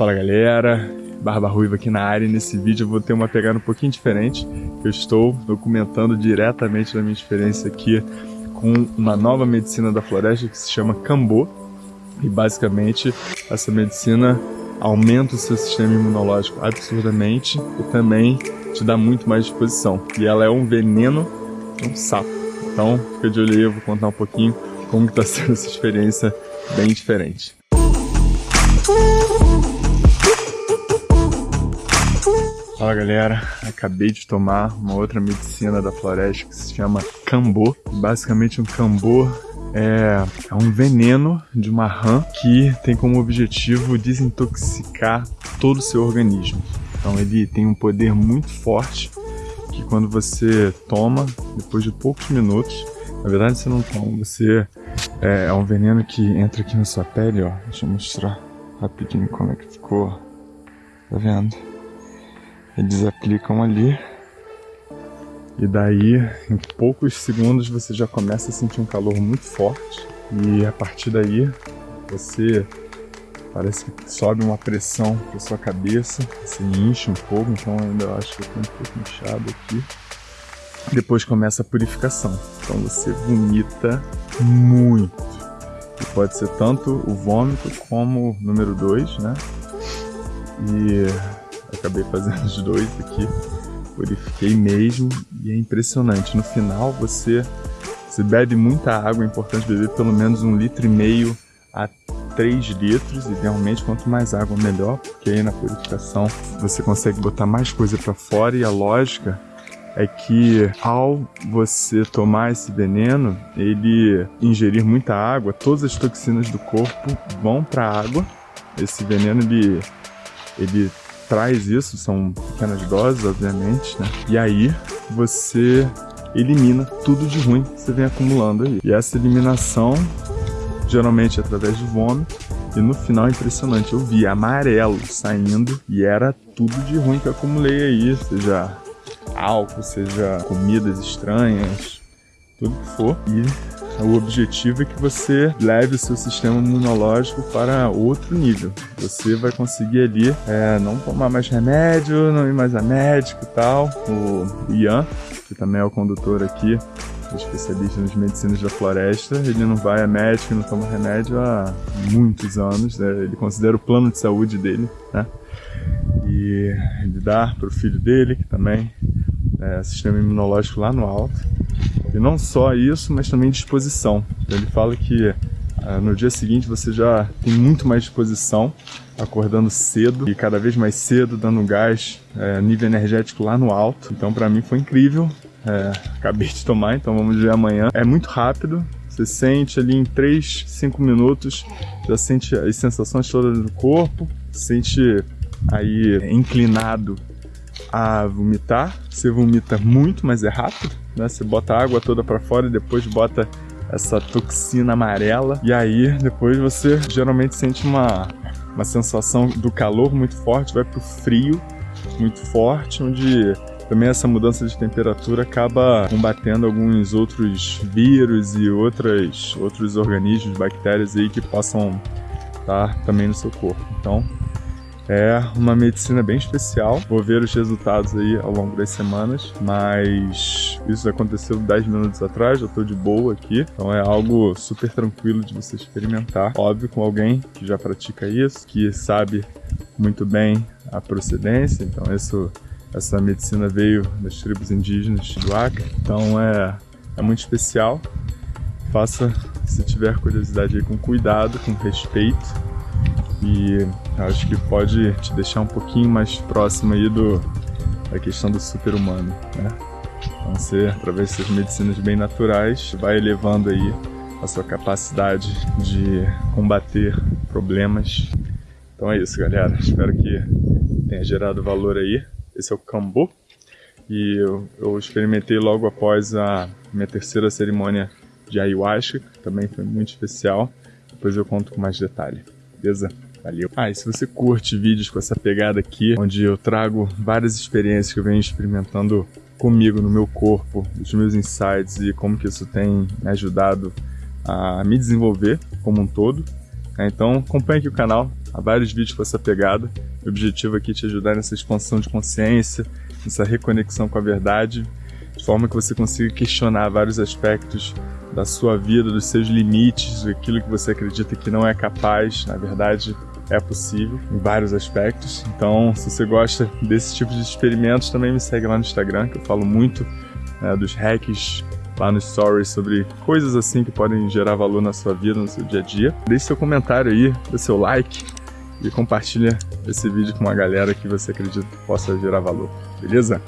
Fala galera, Barba Ruiva aqui na área e nesse vídeo eu vou ter uma pegada um pouquinho diferente. Eu estou documentando diretamente da minha experiência aqui com uma nova medicina da floresta que se chama Cambô. E basicamente essa medicina aumenta o seu sistema imunológico absurdamente e também te dá muito mais disposição. E ela é um veneno um sapo. Então fica de olho aí, eu vou contar um pouquinho como está sendo essa experiência bem diferente. Fala galera, acabei de tomar uma outra medicina da floresta que se chama Cambô. Basicamente um Cambô é, é, um veneno de uma rã que tem como objetivo desintoxicar todo o seu organismo. Então ele tem um poder muito forte que quando você toma, depois de poucos minutos, na verdade você não toma, você é, é um veneno que entra aqui na sua pele, ó. Deixa eu mostrar rapidinho como é que ficou. Tá vendo? Eles aplicam ali. E daí, em poucos segundos, você já começa a sentir um calor muito forte. E a partir daí, você parece que sobe uma pressão para sua cabeça, se enche um pouco, então ainda acho que eu tô um pouco inchado aqui. Depois começa a purificação. Então você vomita muito. E pode ser tanto o vômito como o número 2, né? E acabei fazendo os dois aqui. Purifiquei mesmo e é impressionante. No final você, você bebe muita água, é importante beber pelo menos um litro e meio a 3 litros, idealmente quanto mais água melhor, porque aí na purificação você consegue botar mais coisa para fora e a lógica é que ao você tomar esse veneno, ele ingerir muita água, todas as toxinas do corpo vão para a água. Esse veneno ele ele traz isso, são pequenas doses, obviamente, né? E aí você elimina tudo de ruim que você vem acumulando aí. E essa eliminação, geralmente é através de vômito, e no final é impressionante, eu vi amarelo saindo e era tudo de ruim que eu acumulei aí, seja álcool, seja comidas estranhas, tudo que for. E o objetivo é que você leve o seu sistema imunológico para outro nível. Você vai conseguir ali é, não tomar mais remédio, não ir mais a médico e tal. O Ian, que também é o condutor aqui, especialista nas medicinas da floresta, ele não vai a médico, não toma remédio há muitos anos, né? ele considera o plano de saúde dele, né? E ele dá para o filho dele, que também é sistema imunológico lá no alto. E não só isso, mas também disposição. Então, ele fala que ah, no dia seguinte você já tem muito mais disposição, acordando cedo e cada vez mais cedo, dando gás, é, nível energético lá no alto. Então para mim foi incrível. É, acabei de tomar, então vamos ver amanhã. É muito rápido, você sente ali em 3, 5 minutos, já sente as sensações todas do corpo, sente aí inclinado a vomitar. Você vomita muito, mas é rápido, né? Você bota a água toda para fora e depois bota essa toxina amarela. E aí, depois você geralmente sente uma, uma sensação do calor muito forte, vai pro frio muito forte, onde também essa mudança de temperatura acaba combatendo alguns outros vírus e outras, outros organismos, bactérias aí que possam estar também no seu corpo. Então, é uma medicina bem especial. Vou ver os resultados aí ao longo das semanas, mas isso aconteceu 10 minutos atrás, já estou de boa aqui. Então é algo super tranquilo de você experimentar. Óbvio, com alguém que já pratica isso, que sabe muito bem a procedência. Então isso, essa medicina veio das tribos indígenas do Acre. Então é, é muito especial. Faça, se tiver curiosidade com cuidado, com respeito e acho que pode te deixar um pouquinho mais próximo aí do, da questão do super-humano, né? Então você, através dessas medicinas bem naturais, vai elevando aí a sua capacidade de combater problemas. Então é isso, galera. Espero que tenha gerado valor aí. Esse é o Cambo. E eu, eu experimentei logo após a minha terceira cerimônia de ayahuasca, que também foi muito especial. Depois eu conto com mais detalhe. Beleza? Valeu. Ah, e se você curte vídeos com essa pegada aqui, onde eu trago várias experiências que eu venho experimentando comigo, no meu corpo, os meus insights e como que isso tem me ajudado a me desenvolver como um todo. Né? Então acompanhe aqui o canal, há vários vídeos com essa pegada. O objetivo aqui é te ajudar nessa expansão de consciência, nessa reconexão com a verdade, de forma que você consiga questionar vários aspectos da sua vida, dos seus limites, daquilo que você acredita que não é capaz, na verdade é possível em vários aspectos. Então, se você gosta desse tipo de experimentos, também me segue lá no Instagram, que eu falo muito né, dos hacks lá no Stories sobre coisas assim que podem gerar valor na sua vida, no seu dia a dia. Deixe seu comentário aí, dê seu like e compartilha esse vídeo com uma galera que você acredita que possa gerar valor, beleza?